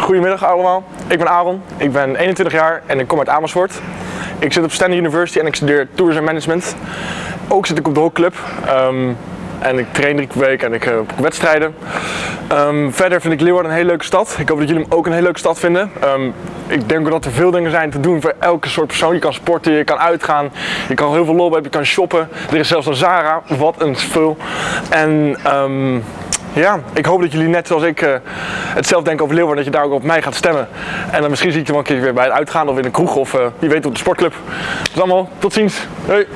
Goedemiddag allemaal, ik ben Aaron, ik ben 21 jaar en ik kom uit Amersfoort. Ik zit op Stanley University en ik studeer Tourism Management. Ook zit ik op de hockeyclub. Um, en ik train drie keer per week en ik heb wedstrijden. Um, verder vind ik Leeuwarden een hele leuke stad. Ik hoop dat jullie hem ook een hele leuke stad vinden. Um, ik denk dat er veel dingen zijn te doen voor elke soort persoon. Je kan sporten, je kan uitgaan, je kan heel veel lol hebben, je kan shoppen. Er is zelfs een Zara, wat een spul. En ja, ik hoop dat jullie net zoals ik uh, hetzelfde denken over Leeuwarden, dat je daar ook op mij gaat stemmen. En dan misschien zie ik je wel een keer weer bij het uitgaan of in een kroeg of uh, wie weet op de sportclub. Dus allemaal, tot ziens. Hoi.